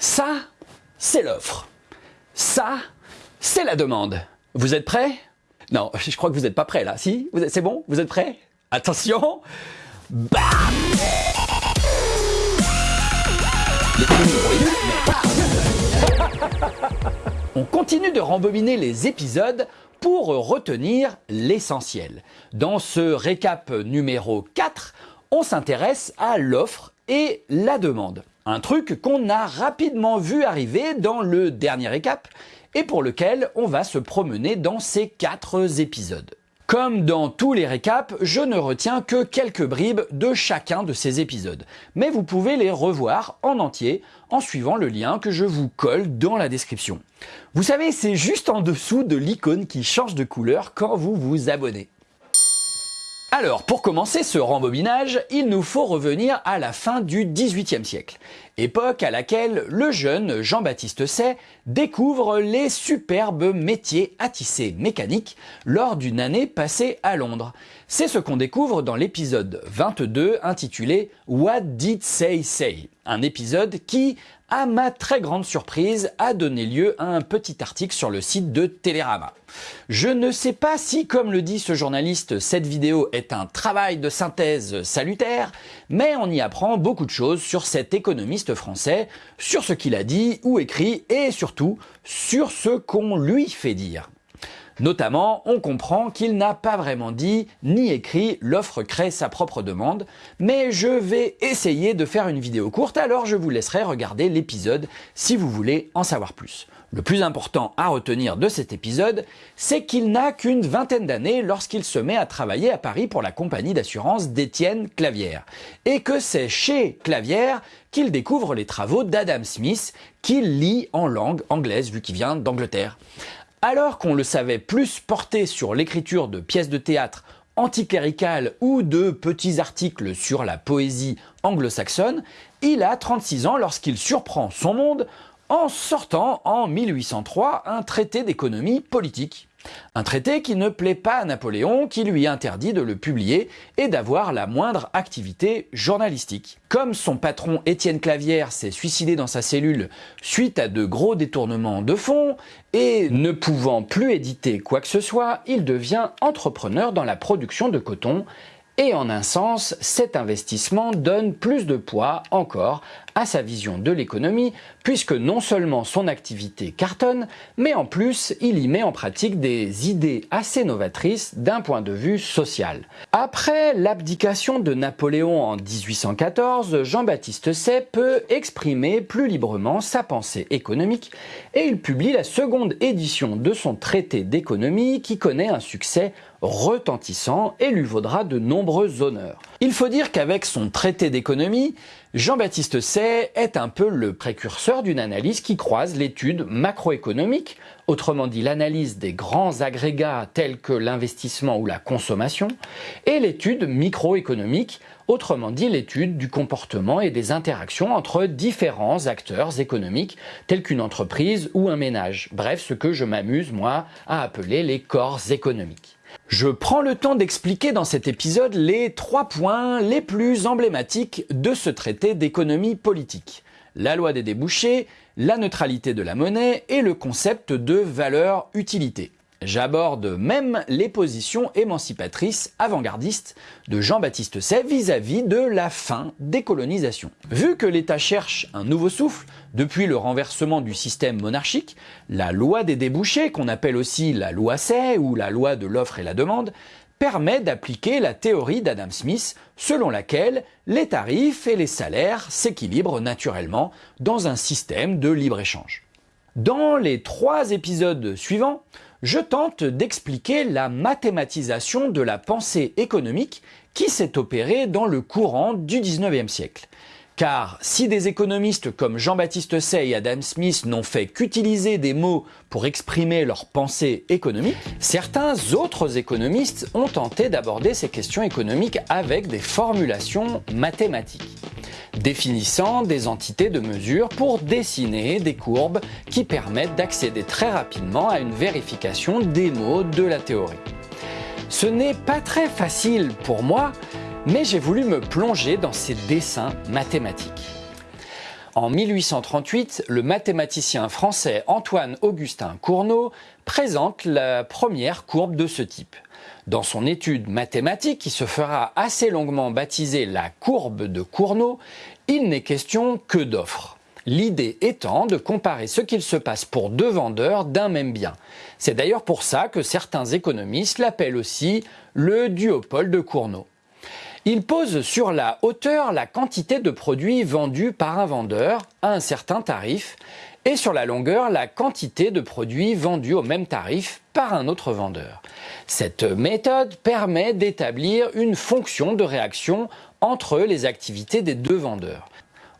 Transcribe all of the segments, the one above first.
Ça, c'est l'offre. Ça, c'est la demande. Vous êtes prêts? Non, je crois que vous n'êtes pas prêts là. Si C'est bon? Vous êtes prêts? Attention Bam On continue de rembobiner les épisodes pour retenir l'essentiel. Dans ce récap numéro 4, on s'intéresse à l'offre et la demande. Un truc qu'on a rapidement vu arriver dans le dernier récap et pour lequel on va se promener dans ces quatre épisodes. Comme dans tous les récaps, je ne retiens que quelques bribes de chacun de ces épisodes, mais vous pouvez les revoir en entier en suivant le lien que je vous colle dans la description. Vous savez, c'est juste en dessous de l'icône qui change de couleur quand vous vous abonnez. Alors, pour commencer ce rembobinage, il nous faut revenir à la fin du XVIIIe siècle, époque à laquelle le jeune Jean-Baptiste Say découvre les superbes métiers à tisser mécaniques lors d'une année passée à Londres. C'est ce qu'on découvre dans l'épisode 22 intitulé What Did Say Say un épisode qui, à ma très grande surprise, a donné lieu à un petit article sur le site de Télérama. Je ne sais pas si, comme le dit ce journaliste, cette vidéo est un travail de synthèse salutaire, mais on y apprend beaucoup de choses sur cet économiste français, sur ce qu'il a dit ou écrit et surtout sur ce qu'on lui fait dire. Notamment, on comprend qu'il n'a pas vraiment dit ni écrit l'offre crée sa propre demande, mais je vais essayer de faire une vidéo courte, alors je vous laisserai regarder l'épisode si vous voulez en savoir plus. Le plus important à retenir de cet épisode, c'est qu'il n'a qu'une vingtaine d'années lorsqu'il se met à travailler à Paris pour la compagnie d'assurance d'Étienne Clavière, et que c'est chez Clavière qu'il découvre les travaux d'Adam Smith, qu'il lit en langue anglaise vu qu'il vient d'Angleterre. Alors qu'on le savait plus porté sur l'écriture de pièces de théâtre anticléricales ou de petits articles sur la poésie anglo-saxonne, il a 36 ans lorsqu'il surprend son monde en sortant en 1803 un traité d'économie politique. Un traité qui ne plaît pas à Napoléon, qui lui interdit de le publier et d'avoir la moindre activité journalistique. Comme son patron Étienne Clavière s'est suicidé dans sa cellule suite à de gros détournements de fonds, et ne pouvant plus éditer quoi que ce soit, il devient entrepreneur dans la production de coton et en un sens, cet investissement donne plus de poids encore à sa vision de l'économie, puisque non seulement son activité cartonne, mais en plus il y met en pratique des idées assez novatrices d'un point de vue social. Après l'abdication de Napoléon en 1814, Jean-Baptiste Say peut exprimer plus librement sa pensée économique et il publie la seconde édition de son traité d'économie qui connaît un succès retentissant et lui vaudra de nombreux honneurs. Il faut dire qu'avec son traité d'économie, Jean-Baptiste Say est un peu le précurseur d'une analyse qui croise l'étude macroéconomique, autrement dit l'analyse des grands agrégats tels que l'investissement ou la consommation, et l'étude microéconomique, autrement dit l'étude du comportement et des interactions entre différents acteurs économiques tels qu'une entreprise ou un ménage, bref ce que je m'amuse moi à appeler les corps économiques. Je prends le temps d'expliquer dans cet épisode les trois points les plus emblématiques de ce traité d'économie politique. La loi des débouchés, la neutralité de la monnaie et le concept de valeur-utilité. J'aborde même les positions émancipatrices avant-gardistes de Jean-Baptiste Say vis-à-vis de la fin des colonisations. Vu que l'État cherche un nouveau souffle, depuis le renversement du système monarchique, la loi des débouchés, qu'on appelle aussi la loi Say ou la loi de l'offre et la demande, permet d'appliquer la théorie d'Adam Smith selon laquelle les tarifs et les salaires s'équilibrent naturellement dans un système de libre-échange. Dans les trois épisodes suivants, je tente d'expliquer la mathématisation de la pensée économique qui s'est opérée dans le courant du 19e siècle. Car si des économistes comme Jean-Baptiste Say et Adam Smith n'ont fait qu'utiliser des mots pour exprimer leur pensée économique, certains autres économistes ont tenté d'aborder ces questions économiques avec des formulations mathématiques définissant des entités de mesure pour dessiner des courbes qui permettent d'accéder très rapidement à une vérification des mots de la théorie. Ce n'est pas très facile pour moi, mais j'ai voulu me plonger dans ces dessins mathématiques. En 1838, le mathématicien français Antoine-Augustin Cournot présente la première courbe de ce type. Dans son étude mathématique, qui se fera assez longuement baptiser la courbe de Cournot, il n'est question que d'offres. L'idée étant de comparer ce qu'il se passe pour deux vendeurs d'un même bien. C'est d'ailleurs pour ça que certains économistes l'appellent aussi le duopole de Cournot. Il pose sur la hauteur la quantité de produits vendus par un vendeur à un certain tarif et sur la longueur la quantité de produits vendus au même tarif par un autre vendeur. Cette méthode permet d'établir une fonction de réaction entre les activités des deux vendeurs.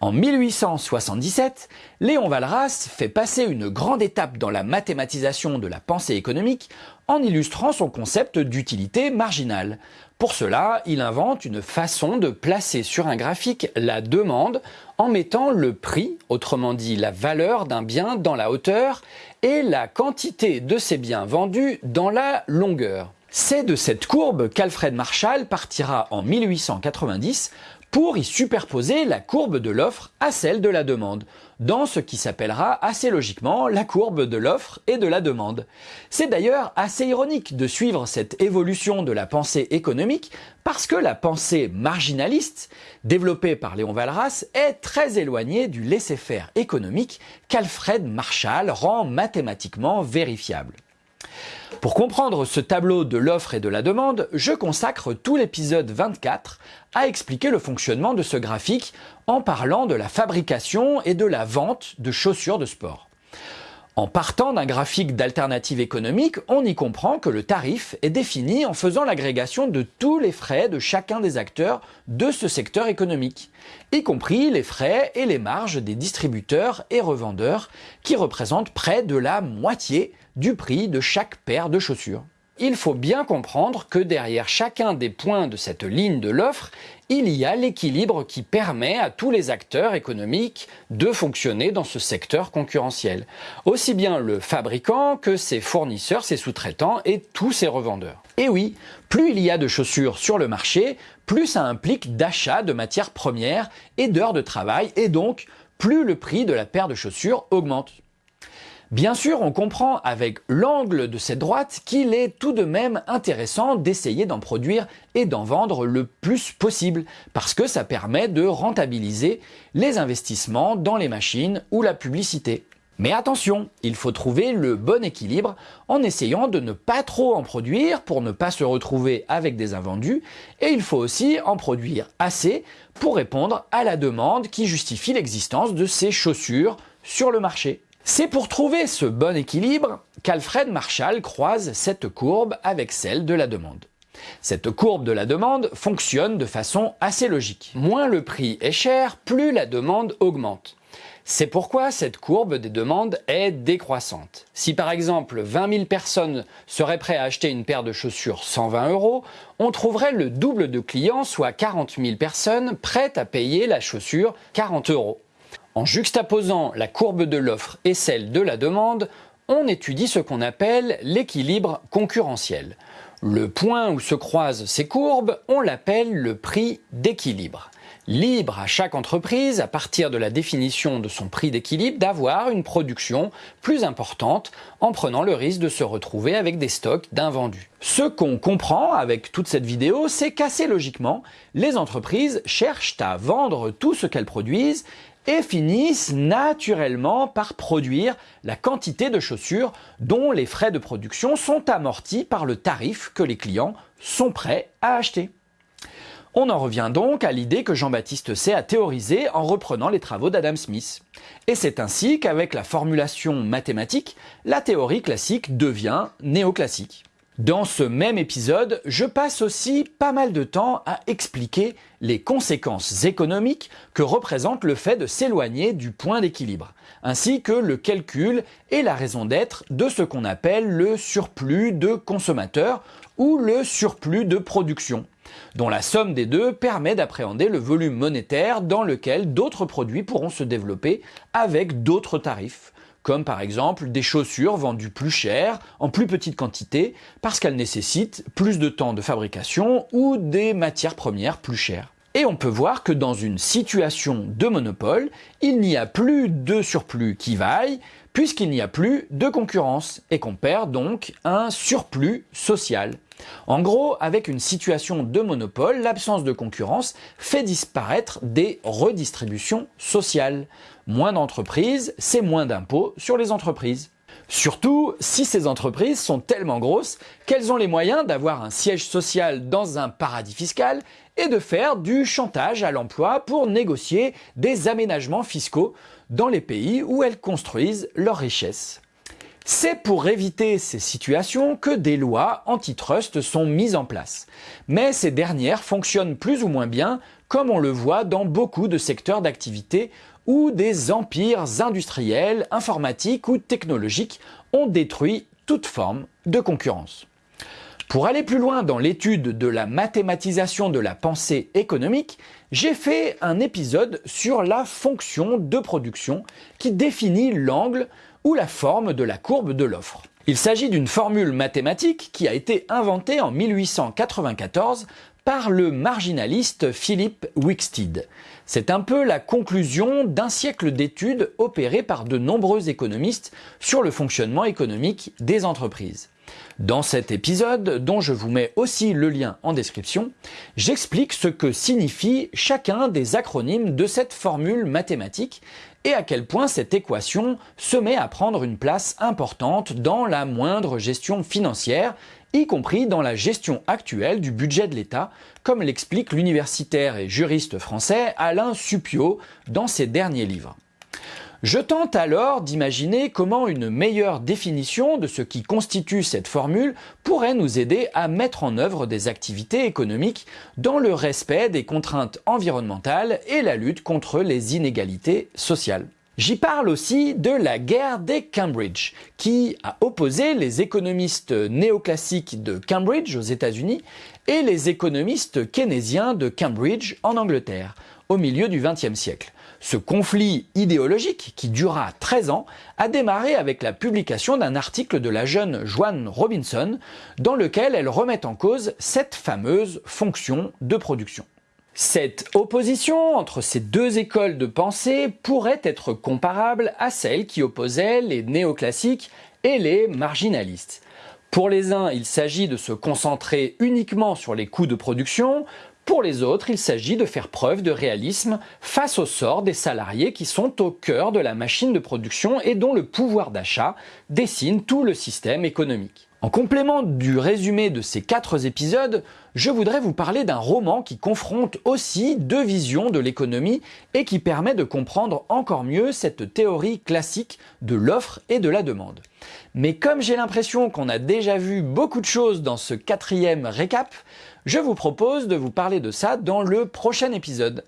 En 1877, Léon Walras fait passer une grande étape dans la mathématisation de la pensée économique en illustrant son concept d'utilité marginale. Pour cela, il invente une façon de placer sur un graphique la demande en mettant le prix, autrement dit la valeur d'un bien dans la hauteur, et la quantité de ces biens vendus dans la longueur. C'est de cette courbe qu'Alfred Marshall partira en 1890 pour y superposer la courbe de l'offre à celle de la demande, dans ce qui s'appellera assez logiquement la courbe de l'offre et de la demande. C'est d'ailleurs assez ironique de suivre cette évolution de la pensée économique parce que la pensée marginaliste, développée par Léon Walras, est très éloignée du laisser-faire économique qu'Alfred Marshall rend mathématiquement vérifiable. Pour comprendre ce tableau de l'offre et de la demande, je consacre tout l'épisode 24 à expliquer le fonctionnement de ce graphique en parlant de la fabrication et de la vente de chaussures de sport. En partant d'un graphique d'alternative économique, on y comprend que le tarif est défini en faisant l'agrégation de tous les frais de chacun des acteurs de ce secteur économique, y compris les frais et les marges des distributeurs et revendeurs qui représentent près de la moitié du prix de chaque paire de chaussures. Il faut bien comprendre que derrière chacun des points de cette ligne de l'offre, il y a l'équilibre qui permet à tous les acteurs économiques de fonctionner dans ce secteur concurrentiel. Aussi bien le fabricant que ses fournisseurs, ses sous-traitants et tous ses revendeurs. Et oui, plus il y a de chaussures sur le marché, plus ça implique d'achat de matières premières et d'heures de travail et donc plus le prix de la paire de chaussures augmente. Bien sûr, on comprend avec l'angle de cette droite qu'il est tout de même intéressant d'essayer d'en produire et d'en vendre le plus possible, parce que ça permet de rentabiliser les investissements dans les machines ou la publicité. Mais attention, il faut trouver le bon équilibre en essayant de ne pas trop en produire pour ne pas se retrouver avec des invendus, et il faut aussi en produire assez pour répondre à la demande qui justifie l'existence de ces chaussures sur le marché. C'est pour trouver ce bon équilibre qu'Alfred Marshall croise cette courbe avec celle de la demande. Cette courbe de la demande fonctionne de façon assez logique. Moins le prix est cher, plus la demande augmente. C'est pourquoi cette courbe des demandes est décroissante. Si par exemple 20 000 personnes seraient prêtes à acheter une paire de chaussures 120 euros, on trouverait le double de clients, soit 40 000 personnes prêtes à payer la chaussure 40 euros. En juxtaposant la courbe de l'offre et celle de la demande, on étudie ce qu'on appelle l'équilibre concurrentiel. Le point où se croisent ces courbes, on l'appelle le prix d'équilibre. Libre à chaque entreprise, à partir de la définition de son prix d'équilibre, d'avoir une production plus importante en prenant le risque de se retrouver avec des stocks d'invendus. Ce qu'on comprend avec toute cette vidéo, c'est qu'assez logiquement, les entreprises cherchent à vendre tout ce qu'elles produisent et finissent naturellement par produire la quantité de chaussures dont les frais de production sont amortis par le tarif que les clients sont prêts à acheter. On en revient donc à l'idée que Jean-Baptiste C a théorisée en reprenant les travaux d'Adam Smith. Et c'est ainsi qu'avec la formulation mathématique, la théorie classique devient néoclassique. Dans ce même épisode, je passe aussi pas mal de temps à expliquer les conséquences économiques que représente le fait de s'éloigner du point d'équilibre, ainsi que le calcul et la raison d'être de ce qu'on appelle le surplus de consommateurs ou le surplus de production, dont la somme des deux permet d'appréhender le volume monétaire dans lequel d'autres produits pourront se développer avec d'autres tarifs comme par exemple des chaussures vendues plus chères, en plus petite quantité, parce qu'elles nécessitent plus de temps de fabrication ou des matières premières plus chères. Et on peut voir que dans une situation de monopole, il n'y a plus de surplus qui vaille, puisqu'il n'y a plus de concurrence, et qu'on perd donc un surplus social. En gros, avec une situation de monopole, l'absence de concurrence fait disparaître des redistributions sociales. Moins d'entreprises, c'est moins d'impôts sur les entreprises. Surtout si ces entreprises sont tellement grosses qu'elles ont les moyens d'avoir un siège social dans un paradis fiscal et de faire du chantage à l'emploi pour négocier des aménagements fiscaux dans les pays où elles construisent leurs richesses. C'est pour éviter ces situations que des lois antitrust sont mises en place. Mais ces dernières fonctionnent plus ou moins bien, comme on le voit dans beaucoup de secteurs d'activité où des empires industriels, informatiques ou technologiques ont détruit toute forme de concurrence. Pour aller plus loin dans l'étude de la mathématisation de la pensée économique, j'ai fait un épisode sur la fonction de production qui définit l'angle ou la forme de la courbe de l'offre. Il s'agit d'une formule mathématique qui a été inventée en 1894 par le marginaliste Philippe Wicksteed. C'est un peu la conclusion d'un siècle d'études opérées par de nombreux économistes sur le fonctionnement économique des entreprises. Dans cet épisode, dont je vous mets aussi le lien en description, j'explique ce que signifie chacun des acronymes de cette formule mathématique et à quel point cette équation se met à prendre une place importante dans la moindre gestion financière, y compris dans la gestion actuelle du budget de l'État, comme l'explique l'universitaire et juriste français Alain Suppiot dans ses derniers livres. Je tente alors d'imaginer comment une meilleure définition de ce qui constitue cette formule pourrait nous aider à mettre en œuvre des activités économiques dans le respect des contraintes environnementales et la lutte contre les inégalités sociales. J'y parle aussi de la guerre des Cambridge, qui a opposé les économistes néoclassiques de Cambridge aux États-Unis et les économistes keynésiens de Cambridge en Angleterre, au milieu du XXe siècle. Ce conflit idéologique, qui dura 13 ans, a démarré avec la publication d'un article de la jeune Joanne Robinson, dans lequel elle remet en cause cette fameuse fonction de production. Cette opposition entre ces deux écoles de pensée pourrait être comparable à celle qui opposait les néoclassiques et les marginalistes. Pour les uns, il s'agit de se concentrer uniquement sur les coûts de production, pour les autres, il s'agit de faire preuve de réalisme face au sort des salariés qui sont au cœur de la machine de production et dont le pouvoir d'achat dessine tout le système économique. En complément du résumé de ces quatre épisodes, je voudrais vous parler d'un roman qui confronte aussi deux visions de l'économie et qui permet de comprendre encore mieux cette théorie classique de l'offre et de la demande. Mais comme j'ai l'impression qu'on a déjà vu beaucoup de choses dans ce quatrième récap, je vous propose de vous parler de ça dans le prochain épisode.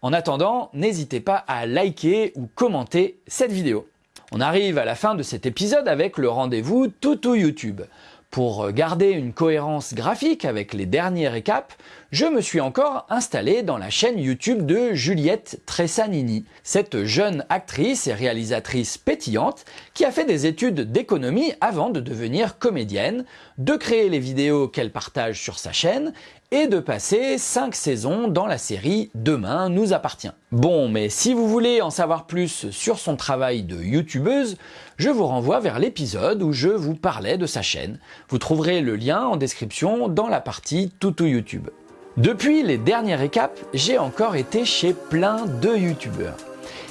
En attendant, n'hésitez pas à liker ou commenter cette vidéo. On arrive à la fin de cet épisode avec le rendez-vous Toutou YouTube. Pour garder une cohérence graphique avec les derniers récaps, je me suis encore installé dans la chaîne YouTube de Juliette Tressanini, cette jeune actrice et réalisatrice pétillante qui a fait des études d'économie avant de devenir comédienne, de créer les vidéos qu'elle partage sur sa chaîne et de passer 5 saisons dans la série Demain nous appartient. Bon, mais si vous voulez en savoir plus sur son travail de youtubeuse, je vous renvoie vers l'épisode où je vous parlais de sa chaîne. Vous trouverez le lien en description dans la partie Toutou YouTube. Depuis les derniers récaps, j'ai encore été chez plein de youtubeurs.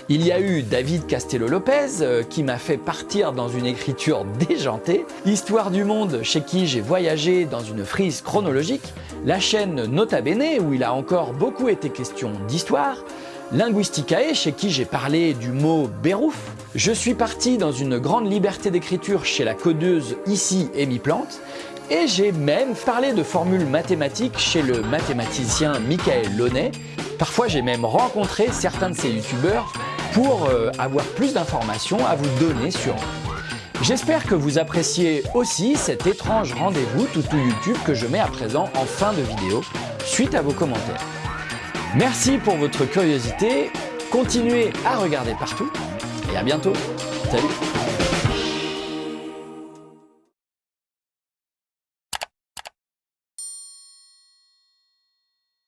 Il y a eu David Castello-Lopez euh, qui m'a fait partir dans une écriture déjantée, Histoire du monde chez qui j'ai voyagé dans une frise chronologique, la chaîne Nota Bene où il a encore beaucoup été question d'histoire, Linguisticae chez qui j'ai parlé du mot bérouf, je suis parti dans une grande liberté d'écriture chez la codeuse ici Amy Plante, et j'ai même parlé de formules mathématiques chez le mathématicien Michael Launay. Parfois j'ai même rencontré certains de ces youtubeurs pour euh, avoir plus d'informations à vous donner sur eux. J'espère que vous appréciez aussi cet étrange rendez-vous toutou YouTube que je mets à présent en fin de vidéo suite à vos commentaires. Merci pour votre curiosité, continuez à regarder partout et à bientôt. Salut